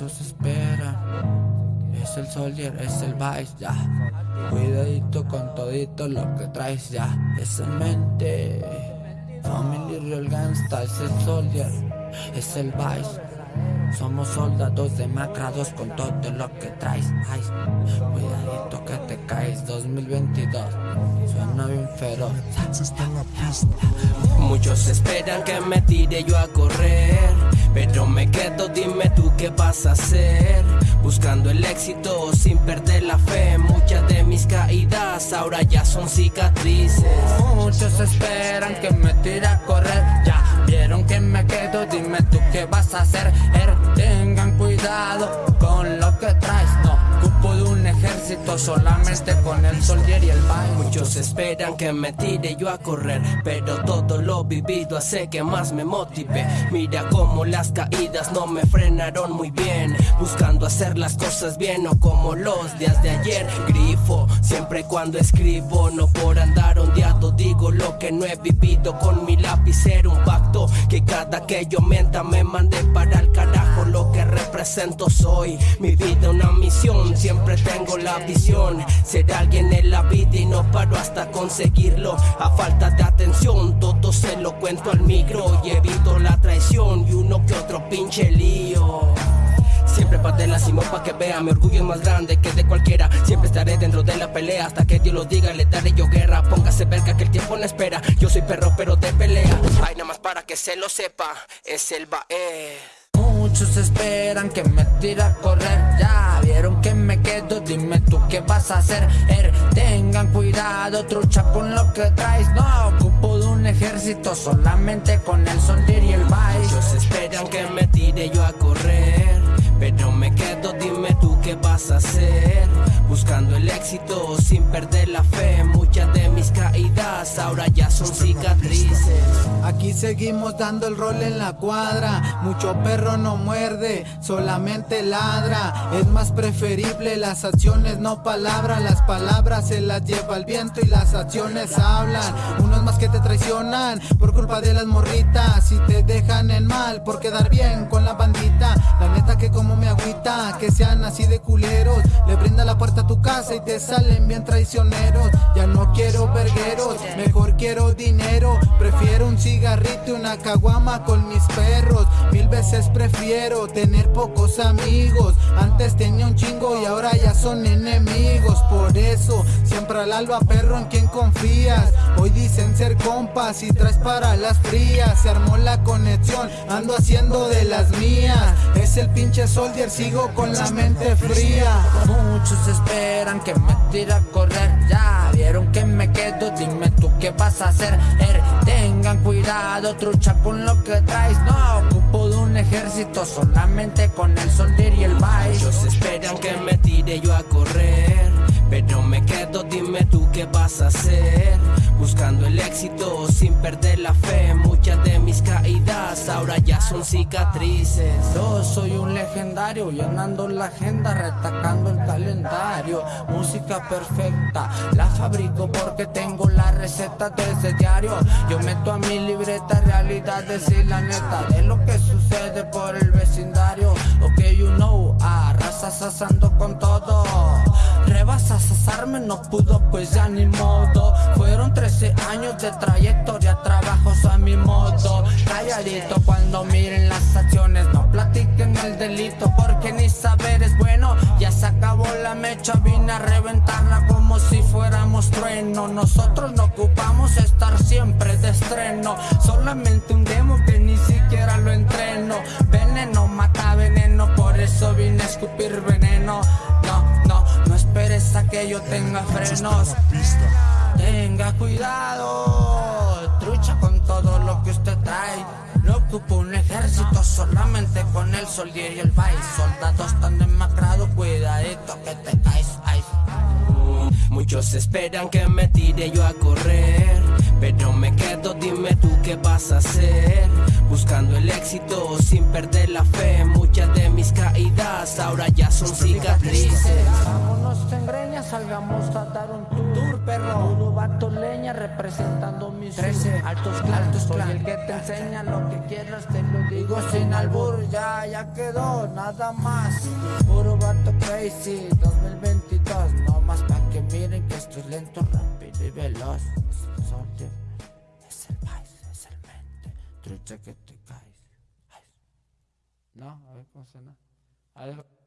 Muchos esperan. Es el soldier, es el vice, ya. Cuidadito con todito lo que traes, ya. Es en mente. Family Real Gangsta, es el soldier, es el vice. Somos soldados demacrados con todo lo que traes. Ay, cuidadito que te caes 2022. Suena bien feroz. Muchos esperan que me tire yo a correr. Pero me quedo, dime tú qué vas a hacer. Buscando el éxito sin perder la fe. Muchas de mis caídas ahora ya son cicatrices. Muchos esperan que me tire a correr. Ya vieron que me quedo, dime tú qué vas a hacer. Er, tengan cuidado con lo que traes. Solamente con el soldier y el baile. Muchos esperan que me tire yo a correr, pero todo lo vivido hace que más me motive. Mira cómo las caídas no me frenaron muy bien, buscando hacer las cosas bien, no como los días de ayer. Grifo siempre cuando escribo, no por andar que no he vivido con mi lapicero, un pacto que cada que yo mienta me mande para el carajo lo que represento soy. Mi vida una misión, siempre tengo la visión, ser alguien en la vida y no paro hasta conseguirlo. A falta de atención, todo se lo cuento al micro y evito la traición y uno que otro pinche lío. Que vea Mi orgullo es más grande que de cualquiera. Siempre estaré dentro de la pelea Hasta que Dios lo diga, le daré yo guerra. Póngase verga que el tiempo no espera. Yo soy perro pero de pelea. Ay, nada más para que se lo sepa Es el Bae Muchos esperan que me tire a correr. Ya vieron que me quedo, dime tú qué vas a hacer. Er, tengan cuidado, trucha con lo que traes. No ocupo de un ejército solamente con el soldier y el vice vas a hacer Buscando el éxito sin perder la fe. Muchas de mis caídas ahora ya son cicatrices Aquí seguimos dando el rol en la cuadra. Mucho perro no muerde, solamente ladra. Es más preferible las acciones, no palabras. Las palabras se las lleva el viento y las acciones hablan. Unos más que te traicionan por culpa de las morritas. Y te dejan en mal por quedar bien con la bandita. La neta que como me agüita, que sean así de culeros. Le brinda la puerta a tu casa y te salen bien traicioneros. Ya no quiero vergueros, mejor quiero dinero. Prefiero un cigarrito y una caguama con mis perros. Mil veces prefiero tener pocos amigos. Antes tenía un chingo y ahora ya son enemigos. Por eso, siempre al alba perro en quien confías. Hoy dicen ser compas y traes para las frías. Se armó la conexión, ando haciendo de las mías. Es el pinche soldier, sigo con la mente fría. Muchos esperan que me tire a correr Ya vieron que me quedo, dime tú qué hacer Er, tengan cuidado, trucha con lo que traes. No ocupo de un ejército solamente con el soldier y el vice Muchos esperan que me tire yo a correr Pero me quedo, dime tú qué vas a hacer Buscando el éxito sin perder la fe Muchas de mis caídas ahora ya son cicatrices Yo soy un legendario, llenando la agenda, retacando el calendario. Música perfecta, la fabrico porque tengo la receta desde diario. Yo meto a mi libreta realidades y la neta de lo que sucede por el vecindario. Ok, you know, arrasas asando con todo. No pudo, pues ya ni modo. Fueron 13 años de trayectoria, trabajos a mi modo. Calladito cuando miren las acciones, no platiquen el delito, porque ni saber es bueno. Ya se acabó la mecha, vine a reventarla como si fuéramos trueno. Nosotros no ocupamos estar siempre de estreno, solamente un demo que ni siquiera lo entreno. Veneno mata veneno, por eso vine a escupir veneno. No, no, no esperes a que yo tenga frenos. Tenga cuidado, trucha con todo lo que usted trae. No ocupo un ejército solamente con el soldier y el vice. Soldados tan demacrados, cuidadito que te caes. Ay. Muchos esperan que me tire yo a correr Pero me quedo, dime tú qué vas a hacer Buscando el éxito sin perder la fe Muchas de mis caídas ahora ya son cicatrices salgamos a dar un tour, perro. Puro vato leña representando mis 13 altos claros. Soy el que te enseña lo que quieras, te lo digo sin albur, ya, ya quedó, nada más. Puro vato crazy, 2022, no más pa' que miren que estoy lento, rápido y veloz. Es el soldier, es el vice, es el mente, trucha que te caes. No, a ver cómo suena. A ver.